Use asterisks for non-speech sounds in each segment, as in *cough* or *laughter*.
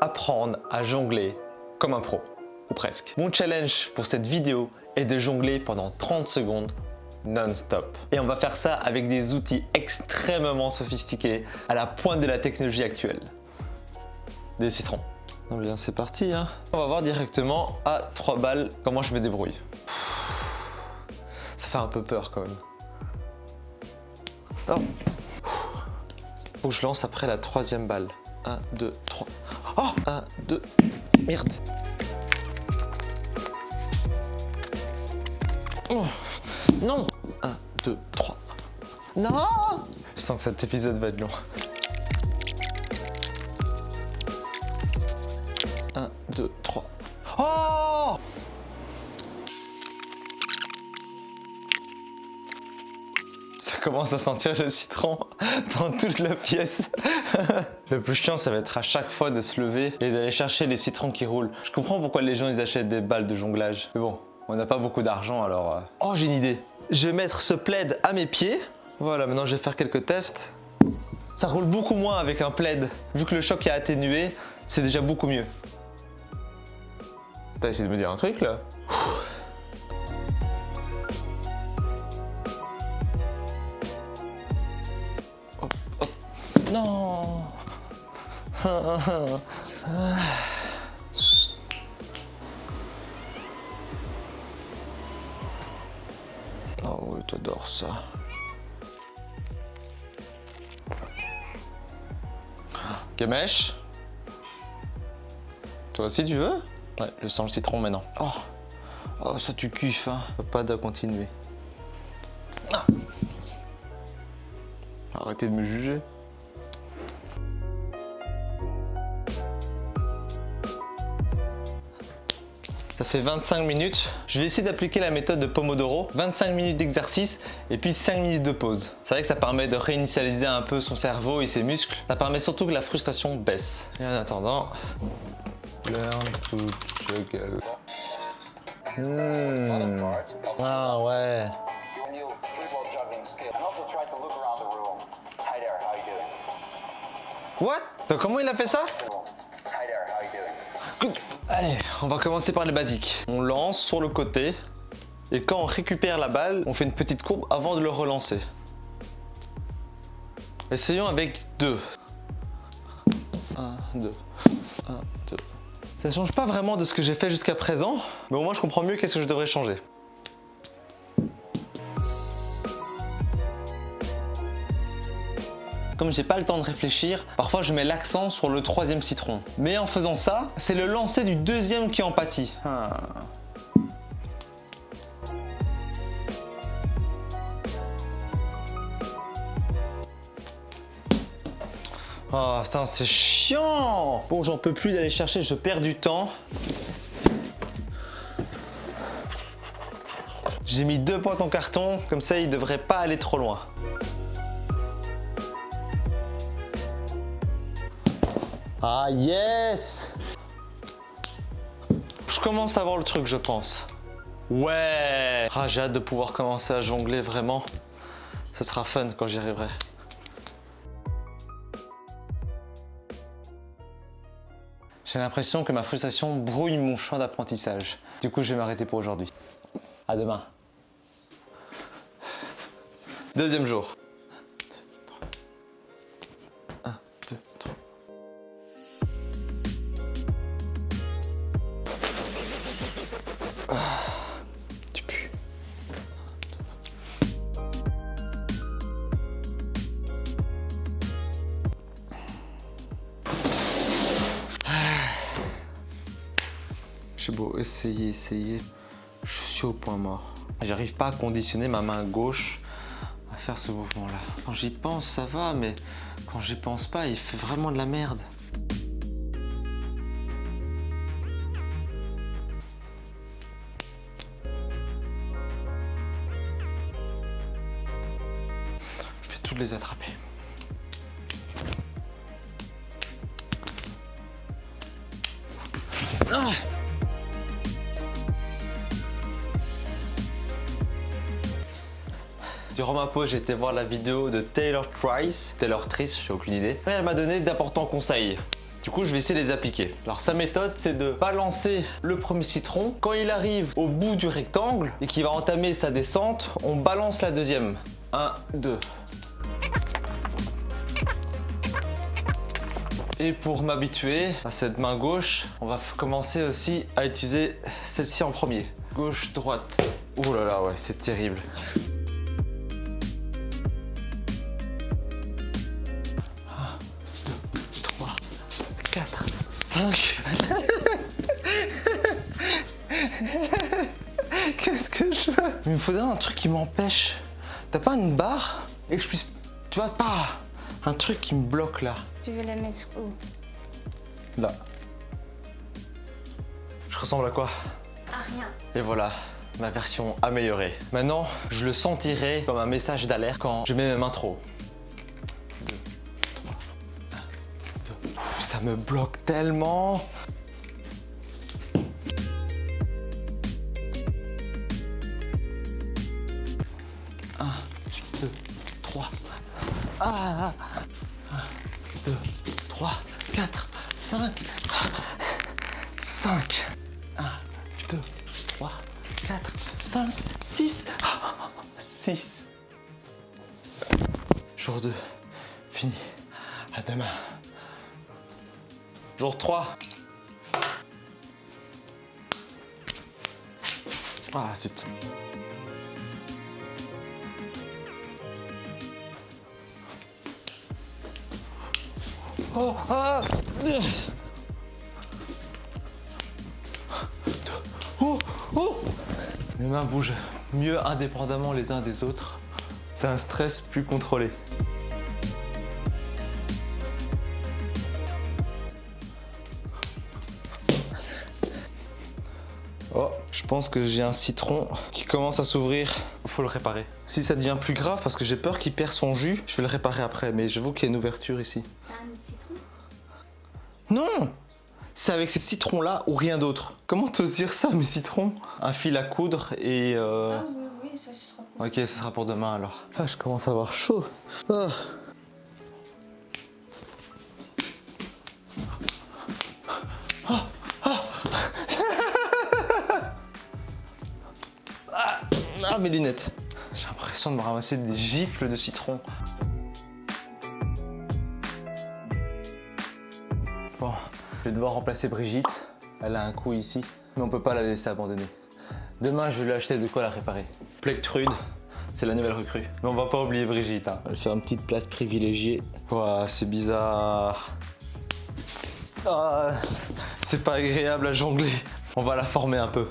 apprendre à jongler comme un pro, ou presque. Mon challenge pour cette vidéo est de jongler pendant 30 secondes non-stop. Et on va faire ça avec des outils extrêmement sophistiqués à la pointe de la technologie actuelle. Des citrons. Bien c'est parti hein. On va voir directement à 3 balles comment je me débrouille. Ça fait un peu peur quand même. Oh. Faut que je lance après la troisième balle. 1, 2, 3. Oh 1, 2. Merde. Oh. Non 1, 2, 3. Non Je sens que cet épisode va être long. Commence à sentir le citron *laughs* dans toute la pièce. *laughs* le plus chiant, ça va être à chaque fois de se lever et d'aller chercher les citrons qui roulent. Je comprends pourquoi les gens ils achètent des balles de jonglage. Mais bon, on n'a pas beaucoup d'argent alors... Euh. Oh, j'ai une idée. Je vais mettre ce plaid à mes pieds. Voilà, maintenant je vais faire quelques tests. Ça roule beaucoup moins avec un plaid. Vu que le choc est atténué, c'est déjà beaucoup mieux. T'as essayé de me dire un truc là? Oh oui, t'adores ça. Gamesh? Toi aussi tu veux? Ouais, je sens le citron maintenant. Oh, oh ça tu kiffes, hein. Pas de continuer. Ah. Arrêtez de me juger. Fait 25 minutes. Je vais essayer d'appliquer la méthode de Pomodoro. 25 minutes d'exercice et puis 5 minutes de pause. C'est vrai que ça permet de réinitialiser un peu son cerveau et ses muscles. Ça permet surtout que la frustration baisse. Et en attendant, learn to juggle. Ah ouais. What? Comment il a fait ça? Allez, on va commencer par les basiques. On lance sur le côté. Et quand on récupère la balle, on fait une petite courbe avant de le relancer. Essayons avec deux. 1, 2, 1, 2. Ça ne change pas vraiment de ce que j'ai fait jusqu'à présent, mais au moins je comprends mieux qu'est-ce que je devrais changer. Comme j'ai pas le temps de réfléchir, parfois je mets l'accent sur le troisième citron. Mais en faisant ça, c'est le lancer du deuxième qui en pâtit. Ah. Oh, c'est chiant Bon, j'en peux plus d'aller chercher, je perds du temps. J'ai mis deux pointes en carton, comme ça il devrait pas aller trop loin. Ah yes Je commence à voir le truc je pense. Ouais Ah j'ai hâte de pouvoir commencer à jongler vraiment. Ce sera fun quand j'y arriverai. J'ai l'impression que ma frustration brouille mon champ d'apprentissage. Du coup, je vais m'arrêter pour aujourd'hui. À demain. Deuxième jour. J'ai beau je suis au point mort. J'arrive pas à conditionner ma main gauche à faire ce mouvement-là. Quand j'y pense, ça va, mais quand j'y pense pas, il fait vraiment de la merde. Je vais toutes les attraper. Ah Durant ma pause, été voir la vidéo de Taylor Trice, Taylor Trice, j'ai aucune idée. Et elle m'a donné d'importants conseils. Du coup, je vais essayer de les appliquer. Alors sa méthode, c'est de balancer le premier citron. Quand il arrive au bout du rectangle et qu'il va entamer sa descente, on balance la deuxième. 1, 2. Et pour m'habituer à cette main gauche, on va commencer aussi à utiliser celle-ci en premier. Gauche, droite. Oh là là, ouais, c'est terrible. 5. Qu'est-ce que je fais? Il me faudrait un truc qui m'empêche. T'as pas une barre? Et que je puisse... Tu vois, pas un truc qui me bloque là. Tu veux la mettre où? Là. Je ressemble à quoi? À rien. Et voilà, ma version améliorée. Maintenant, je le sentirai comme un message d'alerte quand je mets mes mains trop. Me bloque tellement. Un, deux, trois. Ah, 3. Ah. Oh, ah Oh, oh Mes mains bougent mieux indépendamment les uns des autres. C'est un stress plus contrôlé. Pense que j'ai un citron qui commence à s'ouvrir. Faut le réparer. Si ça devient plus grave, parce que j'ai peur qu'il perd son jus, je vais le réparer après. Mais j'avoue qu'il y a une ouverture ici. T'as un citron? Non C'est avec ces citrons-là ou rien d'autre. Comment t'oses dire ça, mes citrons? Un fil à coudre et... Euh... Ah oui, oui, ça ce sera pour Ok, ce sera pour demain alors. Ah, je commence à avoir chaud. Ah, mes lunettes. J'ai l'impression de me ramasser des gifles de citron. Bon, je vais devoir remplacer Brigitte. Elle a un coup ici, mais on peut pas la laisser abandonner. Demain, je vais lui acheter de quoi la réparer. Plectrude, c'est la nouvelle recrue. Mais on va pas oublier Brigitte. Hein. Elle fait une petite place privilégiée. Ouah, c'est bizarre. Ah, c'est pas agréable à jongler. On va la former un peu.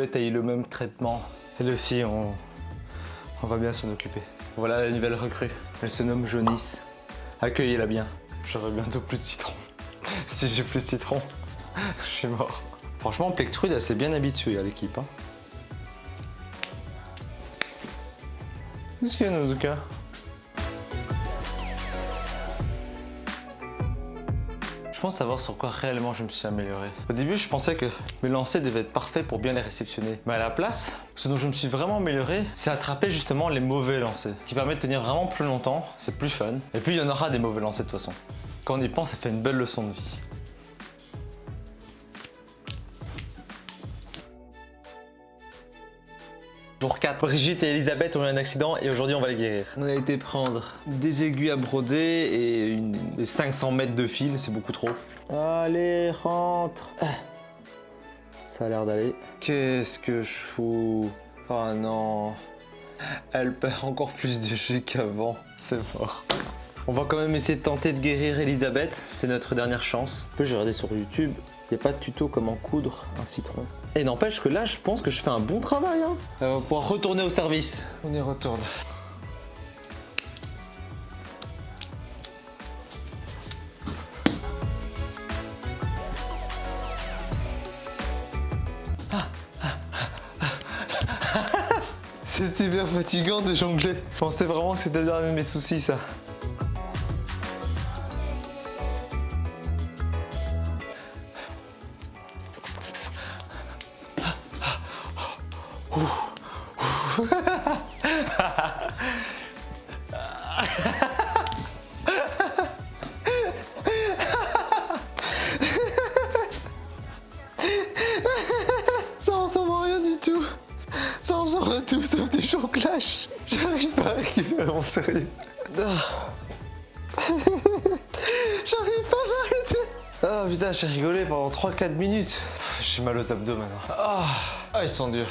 A eu le même traitement. Elle aussi, on, va bien s'en occuper. Voilà la nouvelle recrue. Elle se nomme Jonice. Accueillez-la bien. J'aurai bientôt plus de citron. *laughs* si j'ai plus de citron, *laughs* je suis mort. Franchement, Plectrude, elle s'est bien habituée à l'équipe. Hein. Qu'est-ce qu'il y a, Nozuka Je pense savoir sur quoi réellement je me suis amélioré. Au début, je pensais que mes lancers devaient être parfaits pour bien les réceptionner. Mais à la place, ce dont je me suis vraiment amélioré, c'est attraper justement les mauvais lancers, qui permet de tenir vraiment plus longtemps, c'est plus fun. Et puis, il y en aura des mauvais lancers de toute façon. Quand on y pense, ça fait une belle leçon de vie. Jour 4, Brigitte et Elisabeth ont eu un accident et aujourd'hui on va les guérir. On a été prendre des aiguilles à broder et une, 500 mètres de fil, c'est beaucoup trop. Allez, rentre Ça a l'air d'aller. Qu'est-ce que je fous? Oh non Elle perd encore plus de jus qu'avant, c'est fort. On va quand même essayer de tenter de guérir Elisabeth, c'est notre dernière chance. Je j'ai regardé sur YouTube, il n'y a pas de tuto comment coudre un citron. Et n'empêche que là, je pense que je fais un bon travail. Hein. Euh, on va pouvoir retourner au service. On y retourne. C'est super fatigant de jongler. Je pensais vraiment que c'était le dernier de mes soucis, ça. J'arrive pas à m'arrêter. Ah putain, j'ai rigolé pendant 3-4 minutes. J'ai mal aux abdos maintenant. Ah, ah, ils sont durs.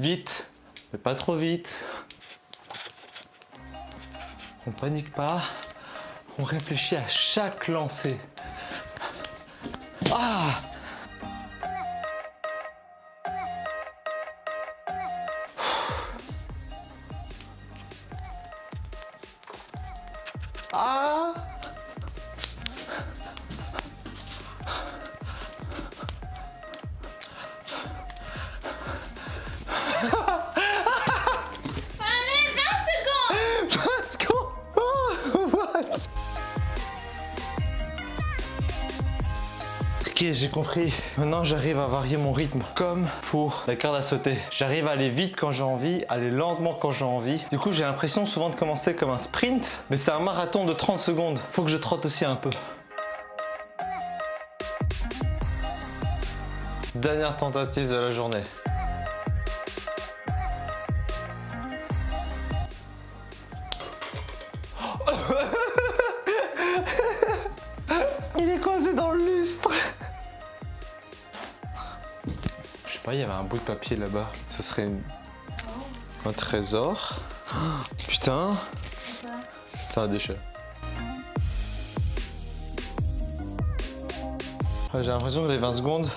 Vite, mais pas trop vite. On panique pas. On réfléchit à chaque lancée. Ah Ah Maintenant, j'arrive à varier mon rythme. Comme pour la corde à sauter. J'arrive à aller vite quand j'ai envie, aller lentement quand j'ai envie. Du coup, j'ai l'impression souvent de commencer comme un sprint, mais c'est un marathon de 30 secondes. Faut que je trotte aussi un peu. Dernière tentative de la journée. Je sais pas, il y avait un bout de papier là-bas. Ce serait une- un trésor. Oh, *gasps* Putain, c'est un déchet. Ouais, J'ai l'impression que les 20 secondes,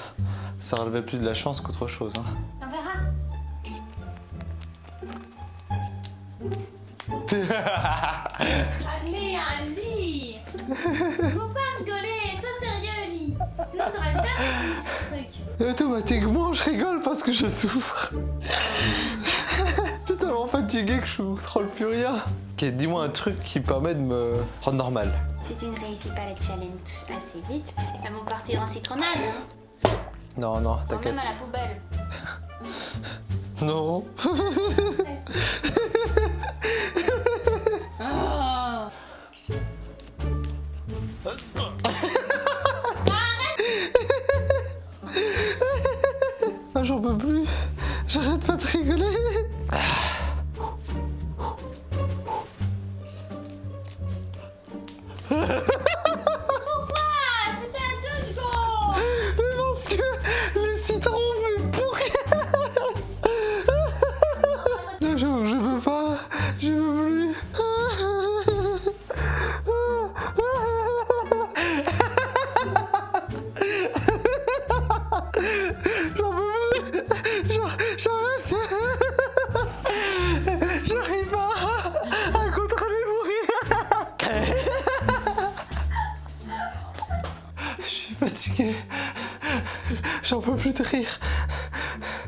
ça relevait plus de la chance qu'autre chose. hein. On verra. *laughs* Allez, Ali Faut pas rigoler, Sinon t'auras jamais ce truc. Automatiquement, je rigole parce que je souffre. *laughs* je suis tellement fatigué que je contrôle plus rien. Ok, dis-moi un truc qui permet de me rendre normal. Si tu ne réussis pas le challenge assez vite, elles vont partir en citronnade. Hein. Non, non, t'inquiète. même à la poubelle. *laughs* Non. *laughs* peux plus. J'arrête pas de rigoler.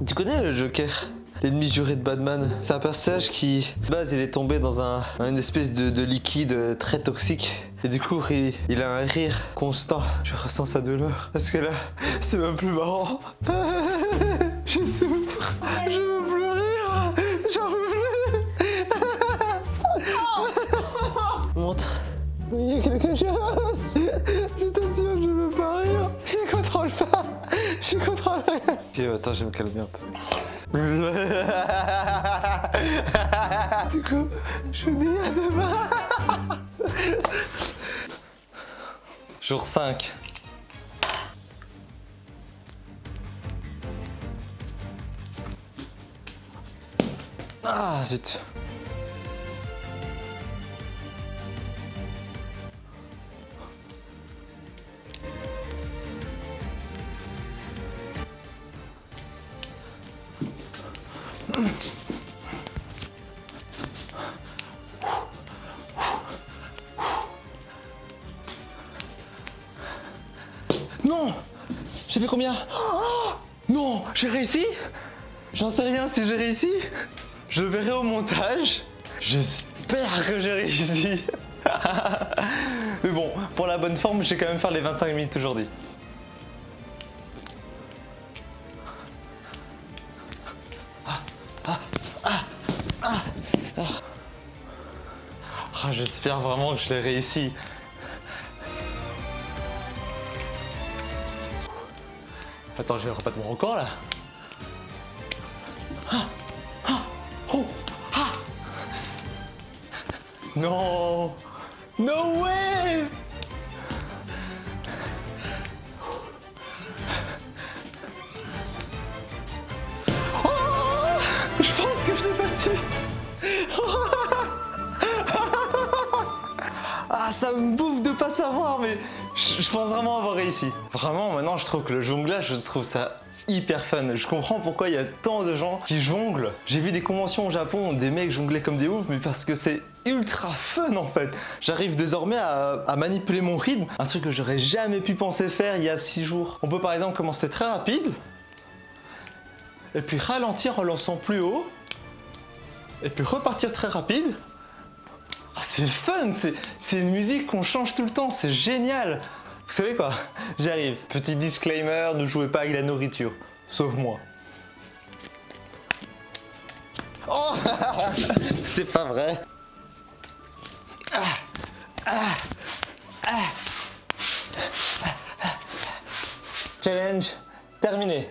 Tu connais le Joker? L'ennemi juré de Batman. C'est un personnage qui, de base, il est tombé dans un, une espèce de, de liquide très toxique. Et du coup, il, il a un rire constant. Je ressens sa douleur. Parce que là, *laughs* c'est même plus marrant. *laughs* Je souffre. Je veux plus rire. J'en veux plus. *laughs* Montre. Il y a quelque chose. Je t'assure, je veux pas rire. Pas. Je contrôle rien. Ok, attends, je vais me calmer un peu. du coup, je vous dis à demain. Jour 5. Ah, zut. J'ai fait combien Oh Non J'ai réussi J'en sais rien si j'ai réussi. Je verrai au montage. J'espère que j'ai réussi. *laughs* Mais bon, pour la bonne forme, je vais quand même faire les 25 minutes aujourd'hui. Ah, J'espère vraiment que je l'ai réussi. Attends, je vais rebattre mon record là. Ah, ah, oh, ah. Non No way Oh Je pense que je l'ai battu Ah, ça me bouffe de pas savoir, mais je, pense vraiment avoir réussi. Vraiment, maintenant, je trouve que le jonglage, je trouve ça hyper fun. Je comprends pourquoi il y a tant de gens qui jonglent. J'ai vu des conventions au Japon, des mecs jongler comme des oufs, mais parce que c'est ultra fun en fait. J'arrive désormais à, manipuler mon rythme, un truc que j'aurais jamais pu penser faire il y a 6 jours. On peut par exemple commencer très rapide, et puis ralentir en lançant plus haut, et puis repartir très rapide. Ah, c'est fun, c'est une musique qu'on change tout le temps, c'est génial. Vous savez quoi? J'arrive. Petit disclaimer, ne jouez pas avec la nourriture. Sauf moi. Oh *laughs* C'est pas vrai. Challenge terminé.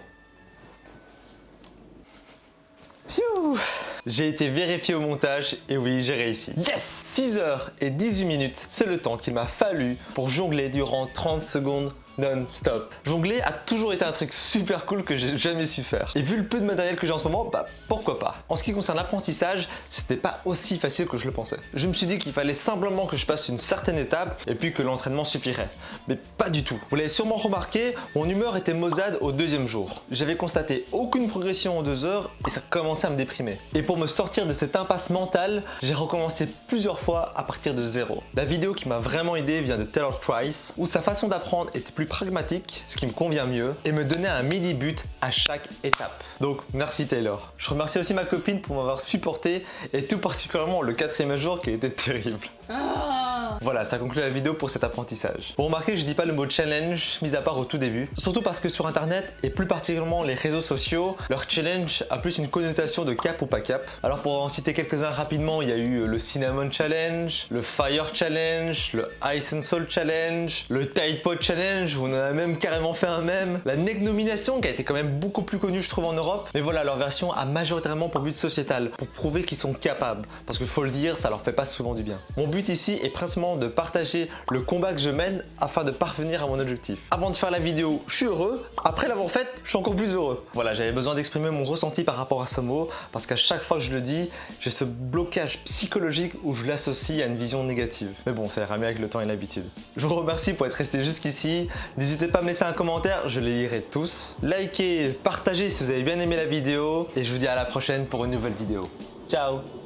Phew J'ai été vérifié au montage et oui, j'ai réussi. Yes 6 heures et 18 minutes, c'est le temps qu'il m'a fallu pour jongler durant 30 secondes non-stop. Jongler a toujours été un truc super cool que j'ai jamais su faire. Et vu le peu de matériel que j'ai en ce moment, bah pourquoi pas? En ce qui concerne l'apprentissage, c'était pas aussi facile que je le pensais. Je me suis dit qu'il fallait simplement que je passe une certaine étape et puis que l'entraînement suffirait. Mais pas du tout. Vous l'avez sûrement remarqué, mon humeur était maussade au deuxième jour. J'avais constaté aucune progression en deux heures et ça commençait à me déprimer. Et pour me sortir de cette impasse mentale, j'ai recommencé plusieurs fois à partir de zéro. La vidéo qui m'a vraiment aidé vient de Taylor Trice, où sa façon d'apprendre était plus pragmatique, ce qui me convient mieux, et me donnait un mini but à chaque étape. Donc merci Taylor. Je remercie aussi ma copine pour m'avoir supporté, et tout particulièrement le quatrième jour qui été terrible. Voilà, ça conclut la vidéo pour cet apprentissage. Vous remarquez, je dis pas le mot challenge, mis à part au tout début. Surtout parce que sur internet, et plus particulièrement les réseaux sociaux, leur challenge a plus une connotation de cap ou pas cap. Alors pour en citer quelques-uns rapidement, il y a eu le Cinnamon Challenge, le Fire Challenge, le Ice and Soul Challenge, le Tide Pod Challenge, on en a même carrément fait un même, la Neck Nomination qui a été quand même beaucoup plus connue je trouve en Europe. Mais voilà, leur version a majoritairement pour but sociétal, pour prouver qu'ils sont capables. Parce qu'il faut le dire, ça leur fait pas souvent du bien. Mon but ici est principalement de partager le combat que je mène afin de parvenir à mon objectif. Avant de faire la vidéo, je suis heureux. Après l'avoir faite, je suis encore plus heureux. Voilà, j'avais besoin d'exprimer mon ressenti par rapport à ce mot parce qu'à chaque fois que je le dis, j'ai ce blocage psychologique où je l'associe à une vision négative. Mais bon, ça ira mieux avec le temps et l'habitude. Je vous remercie pour être resté jusqu'ici. N'hésitez pas à me laisser un commentaire, je les lirai tous. Likez, partagez si vous avez bien aimé la vidéo et je vous dis à la prochaine pour une nouvelle vidéo. Ciao